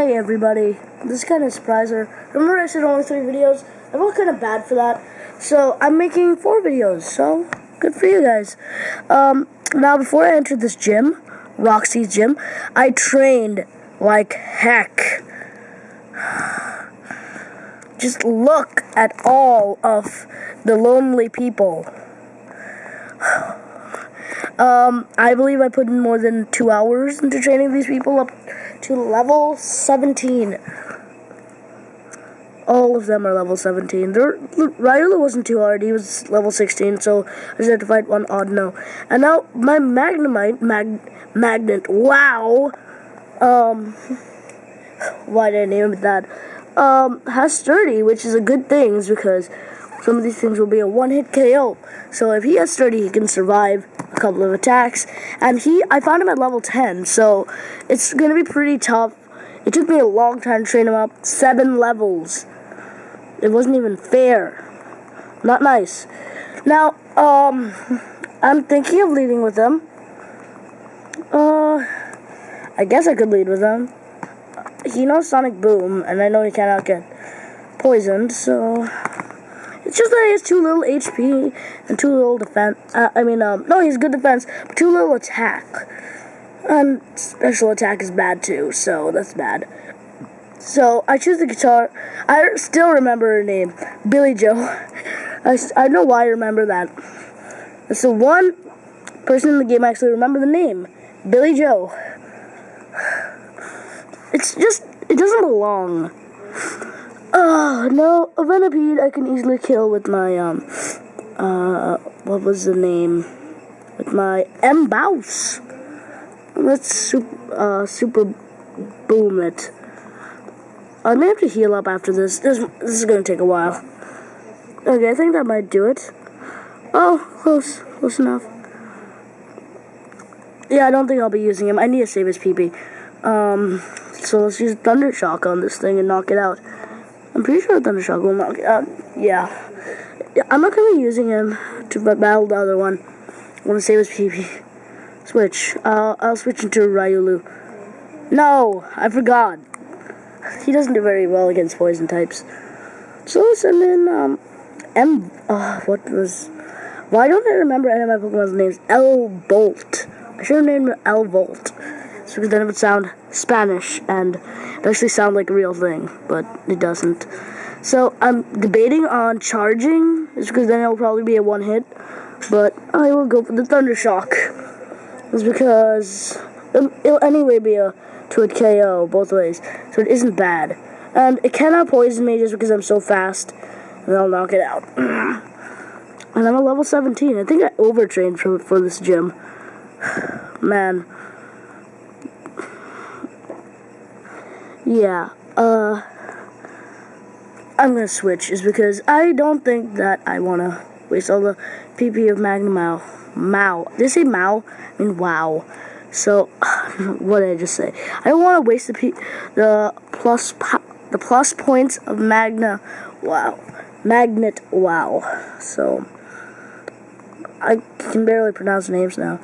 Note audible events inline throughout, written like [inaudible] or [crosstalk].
Hey everybody, this is kind of a surpriser. Remember I said only three videos? I felt kind of bad for that. So I'm making four videos, so good for you guys. Um, now before I entered this gym, Roxie's gym, I trained like heck. [sighs] Just look at all of the lonely people. [sighs] [sighs] Um, I believe I put in more than two hours into training these people up to level 17. All of them are level 17. There, Riolu wasn't too hard. He was level 16, so I just had to fight one Audino. And now my Magnemite, mag, Magnet, wow. Um, [laughs] why did I name it that? Um, has sturdy, which is a good thing, because some of these things will be a one-hit KO. So if he has sturdy, he can survive a couple of attacks. And he, I found him at level 10, so it's going to be pretty tough. It took me a long time to train him up. Seven levels. It wasn't even fair. Not nice. Now, um, I'm thinking of leading with them. Uh, I guess I could lead with them. He knows Sonic Boom, and I know he cannot get poisoned, so it's just that he has too little HP and too little defense. Uh, I mean, um, no, he's good defense, but too little attack. And special attack is bad too, so that's bad. So I choose the guitar. I still remember her name, Billy Joe. [laughs] I, I know why I remember that. So one person in the game actually remember the name, Billy Joe. [sighs] It's just it doesn't belong. Oh, no, a Venipede I can easily kill with my, um, uh, what was the name? With my M-Bouse. Let's super, uh, super boom it. I may have to heal up after this. This, this is going to take a while. Okay, I think that might do it. Oh, close. Close enough. Yeah, I don't think I'll be using him. I need to save his PP. Um, so let's use Thunder Shock on this thing and knock it out. I'm pretty sure Thundershock will knock it out. Yeah. yeah. I'm not going to be using him to battle the other one. I want to save his PP. Switch. Uh, I'll switch into Riolu. No, I forgot. He doesn't do very well against poison types. So let's send in, um, M. Uh, what was. Why don't I remember any of my Pokemon's names? L Bolt. I should have named him L Volt. Because then it would sound Spanish and it actually sound like a real thing, but it doesn't. So I'm debating on charging, just because then it'll probably be a one hit. But I will go for the Thunder Shock. It's because it'll anyway be a to a KO both ways, so it isn't bad. And it cannot poison me just because I'm so fast, and I'll knock it out. [clears throat] and I'm a level 17. I think I overtrained for for this gym. [sighs] Man. Yeah, uh, I'm gonna switch, is because I don't think that I wanna waste all the PP of Magnemao. Mao. Did I say Mao? I mean, wow. So, [sighs] what did I just say? I don't want to waste the P the plus the plus points of Magna. Wow, Magnet. Wow. So, I can barely pronounce names now.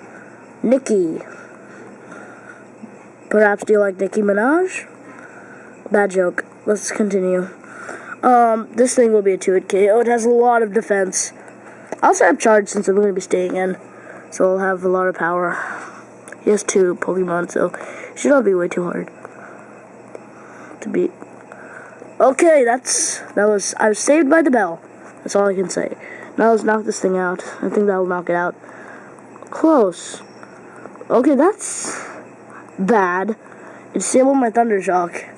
Nikki. Perhaps do you like Nicki Minaj? Bad joke. Let's continue. Um, this thing will be a 2-hit KO. It has a lot of defense. I'll set up charge since I'm going to be staying in. So I'll have a lot of power. He has two Pokemon, so it should not be way too hard to beat. Okay, that's that was I was saved by the bell. That's all I can say. Now let's knock this thing out. I think that'll knock it out. Close. Okay, that's bad. Disable my Thunder Shock.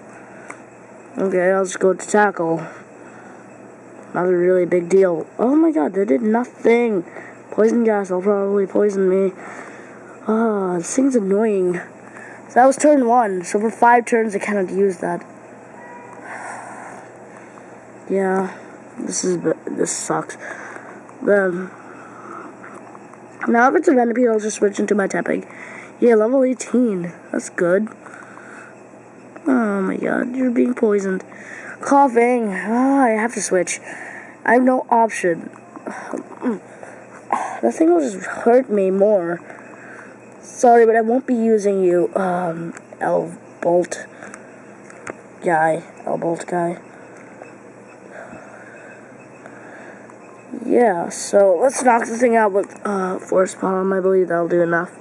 Okay, I'll just go to tackle. Not a really big deal. Oh my god, they did nothing. Poison gas, they'll probably poison me. Ah, oh, this thing's annoying. So that was turn one. So for five turns, I cannot use that. [sighs] Yeah, this is this sucks. Then now if it's a Venipede, I'll just switch into my Tepig. Yeah, level 18. That's good. My god, you're being poisoned. Koffing. Oh, I have to switch. I have no option. [sighs] That thing will just hurt me more. Sorry, but I won't be using you, um, L Bolt. guy, L-Bolt guy. Yeah, so let's knock the thing out with uh, Force Palm. I believe that'll do enough.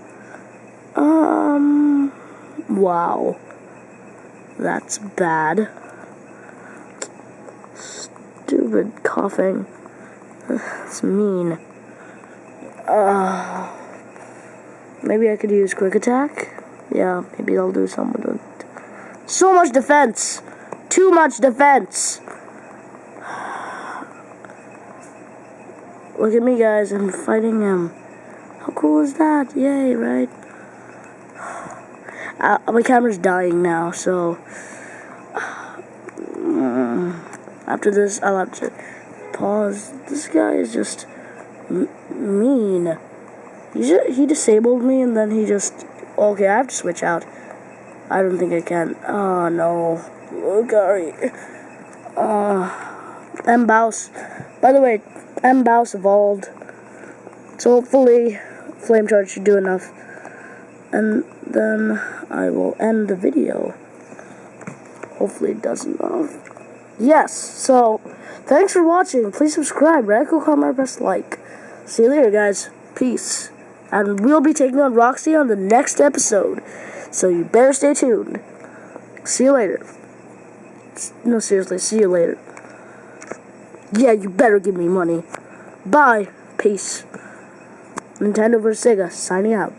Um, wow. That's bad. Stupid Koffing. It's mean. Uh, maybe I could use quick attack. Yeah, maybe that'll do something with it. So much defense. Too much defense. Look at me, guys. I'm fighting him. How cool is that? Yay, right? Uh, my camera's dying now, so... Mm, after this, I'll have to pause. This guy is just mean. He, just, he disabled me, and then he just... Okay, I have to switch out. I don't think I can. Oh, no. Look, Ari. Uh, M. Bouse. By the way, M. Bouse evolved. So hopefully, Flame Charge should do enough. And then I will end the video. Hopefully it doesn't. enough. Yes, so thanks for watching. Please subscribe, radical comment, press like. See you later, guys. Peace. And we'll be taking on Roxie on the next episode. So you better stay tuned. See you later. No, seriously, see you later. Yeah, you better give me money. Bye. Peace. Nintendo vs. Sega, signing out.